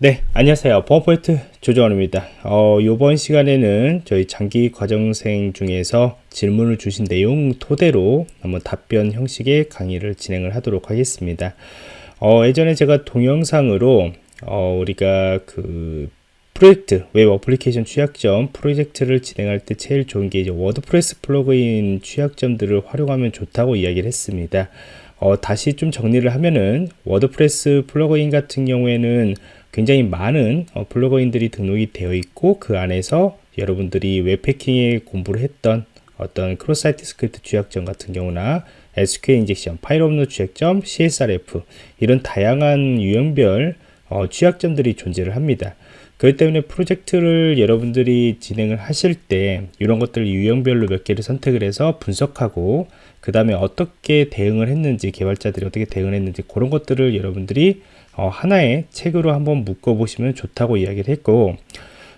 네, 안녕하세요. 보안포인트 조정원입니다. 어, 이번 시간에는 저희 장기 과정생 중에서 질문을 주신 내용 토대로 한번 답변 형식의 강의를 진행을 하도록 하겠습니다. 어, 예전에 제가 동영상으로 어, 우리가 그 프로젝트, web application 취약점 프로젝트를 진행할 때 제일 좋은 게 이제 WordPress plugin 취약점들을 활용하면 좋다고 이야기를 했습니다. 어, 다시 좀 정리를 하면은 WordPress plugin 같은 경우에는 굉장히 많은 어, plugin들이 등록이 되어 있고 그 안에서 여러분들이 웹해킹에 공부를 했던 어떤 cross site script 취약점 같은 경우나 SQL injection, 파일 업로드 취약점, CSRF 이런 다양한 유형별 어, 취약점들이 존재를 합니다. 그렇기 때문에 프로젝트를 여러분들이 진행을 하실 때 이런 것들 유형별로 몇 개를 선택을 해서 분석하고 그 다음에 어떻게 대응을 했는지 개발자들이 어떻게 대응을 했는지 그런 것들을 여러분들이 어, 하나의 책으로 한번 묶어보시면 좋다고 이야기를 했고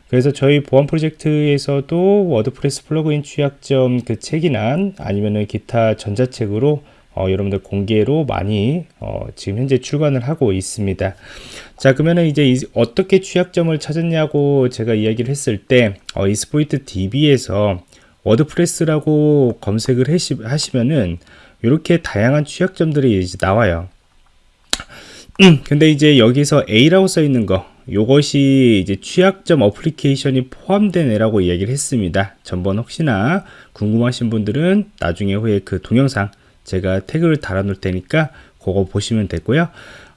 그래서 저희 보안 프로젝트에서도 WordPress plugin 취약점 그 책이나 아니면은 기타 전자책으로 어, 여러분들 공개로 많이 어, 지금 현재 출간을 하고 있습니다. 자 그러면은 이제 이, 어떻게 취약점을 찾았냐고 제가 이야기를 했을 때 어, Exploit DB에서 WordPress라고 검색을 하시면은 이렇게 다양한 취약점들이 이제 나와요. 음, 근데 이제 여기서 A라고 써 있는 거 요것이 이제 취약점 application이 포함된 애라고 이야기를 했습니다. 전번 혹시나 궁금하신 분들은 나중에 후에 그 동영상 제가 태그를 달아 놓을 테니까 그거 보시면 되고요.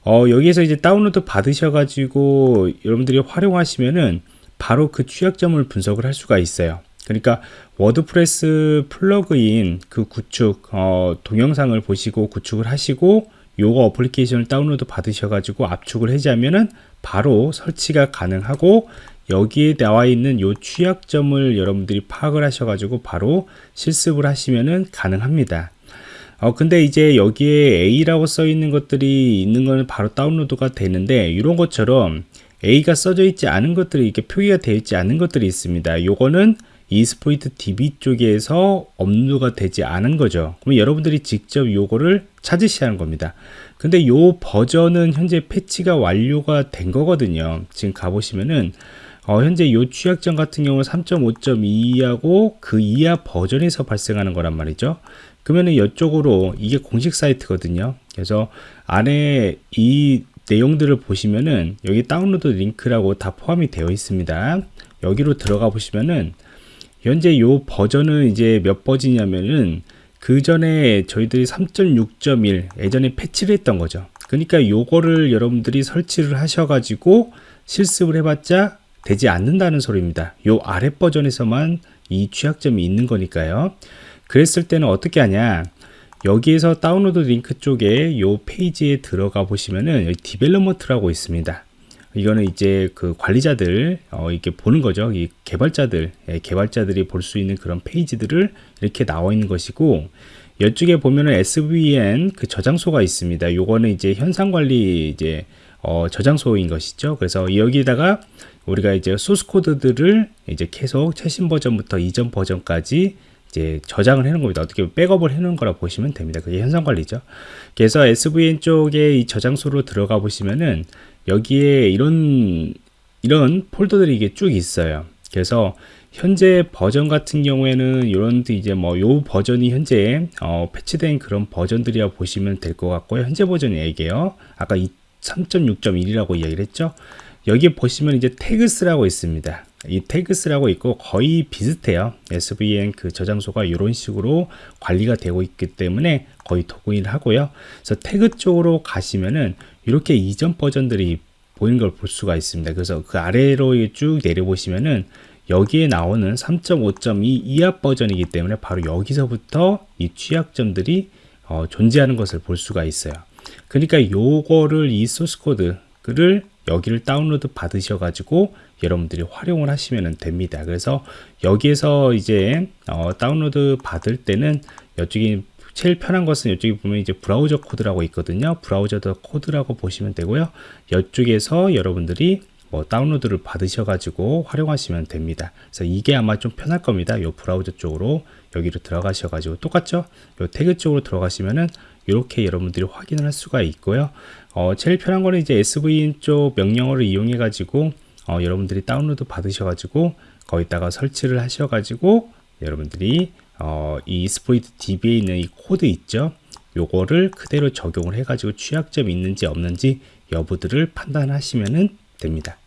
어, 여기에서 이제 다운로드 받으셔 가지고 여러분들이 활용하시면은 바로 그 취약점을 분석을 할 수가 있어요. 그러니까 WordPress plugin 그 구축 어, 동영상을 보시고 구축을 하시고 요거 application을 다운로드 받으셔 가지고 압축을 해제하면은 바로 설치가 가능하고 여기에 나와 있는 요 취약점을 여러분들이 파악을 하셔 가지고 바로 실습을 하시면은 가능합니다. 어 근데 이제 여기에 A라고 써 있는 것들이 있는 거는 바로 다운로드가 되는데 이런 것처럼 A가 써져 있지 않은 것들이 이렇게 표기가 되어 있지 않은 것들이 있습니다. 요거는 이스포이트 DB 쪽에서 업로드가 되지 않은 거죠. 그럼 여러분들이 직접 요거를 찾으셔야 하는 겁니다. 근데 요 버전은 현재 패치가 완료가 된 거거든요. 지금 가보시면은 어, 현재 요 취약점 같은 경우는 3.5.2하고 그 이하 버전에서 발생하는 거란 말이죠. 그러면은 이쪽으로 이게 공식 사이트거든요. 그래서 안에 이 내용들을 보시면은 여기 다운로드 링크라고 다 포함이 되어 있습니다. 여기로 들어가 보시면은 현재 요 버전은 이제 몇 버전이냐면은 그 전에 저희들이 3.6.1 예전에 패치를 했던 거죠. 그러니까 요거를 여러분들이 설치를 하셔가지고 실습을 해봤자 되지 않는다는 소리입니다. 요 아래 버전에서만 이 취약점이 있는 거니까요. 그랬을 때는 어떻게 하냐? 여기에서 다운로드 링크 쪽에 요 페이지에 들어가 보시면은 여기 Development라고 있습니다. 이거는 이제 그 관리자들 어, 이렇게 보는 거죠. 이 개발자들 예, 개발자들이 볼 수 있는 그런 페이지들을 이렇게 나와 있는 것이고 이쪽에 보면은 SVN 그 저장소가 있습니다. 요거는 이제 형상 관리 이제 어, 저장소인 것이죠. 그래서 여기다가 우리가 이제 소스 코드들을 이제 계속 최신 버전부터 이전 버전까지 이제 저장을 해놓은 겁니다. 어떻게 백업을 해놓은 거라 보시면 됩니다. 그게 현상 관리죠. 그래서 SVN 쪽에 이 저장소로 들어가 보시면은 여기에 이런 이런 폴더들이 이게 쭉 있어요. 그래서 현재 버전 같은 경우에는 이런 이제 뭐 요 버전이 현재 어, 패치된 그런 버전들이라 보시면 될 것 같고요. 현재 버전이 얘기예요. 아까 3.6.1이라고 이야기를 했죠. 여기 보시면 이제 태그스라고 있습니다. 이 태그스라고 있고 거의 비슷해요. SVN 그 저장소가 이런 식으로 관리가 되고 있기 때문에 거의 동일을 하고요. 그래서 태그 쪽으로 가시면은 이렇게 이전 버전들이 보이는 걸 볼 수가 있습니다. 그래서 그 아래로 쭉 내려보시면은 여기에 나오는 3.5.2 이하 버전이기 때문에 바로 여기서부터 이 취약점들이 어, 존재하는 것을 볼 수가 있어요. 그러니까 요거를 이 소스 코드를 여기를 다운로드 받으셔 가지고 여러분들이 활용을 하시면 됩니다. 그래서 여기에서 이제 어, 다운로드 받을 때는 이쪽이 제일 편한 것은 이쪽에 보면 이제 Browse Code라고 있거든요. Browse Code라고 보시면 되고요. 이쪽에서 여러분들이 뭐 다운로드를 받으셔 가지고 활용하시면 됩니다. 그래서 이게 아마 좀 편할 겁니다. 요 브라우저 쪽으로 여기로 들어가셔 가지고 똑같죠? 요 태그 쪽으로 들어가시면은 이렇게 여러분들이 확인을 할 수가 있고요. 어, 제일 편한 거는 이제 SVN 쪽 명령어를 이용해 가지고 어, 여러분들이 다운로드 받으셔 가지고 거기다가 설치를 하셔 가지고 여러분들이 어, Exploit DB에 있는 이 코드 있죠? 요거를 그대로 적용을 해 가지고 취약점이 있는지 없는지 여부들을 판단하시면 됩니다.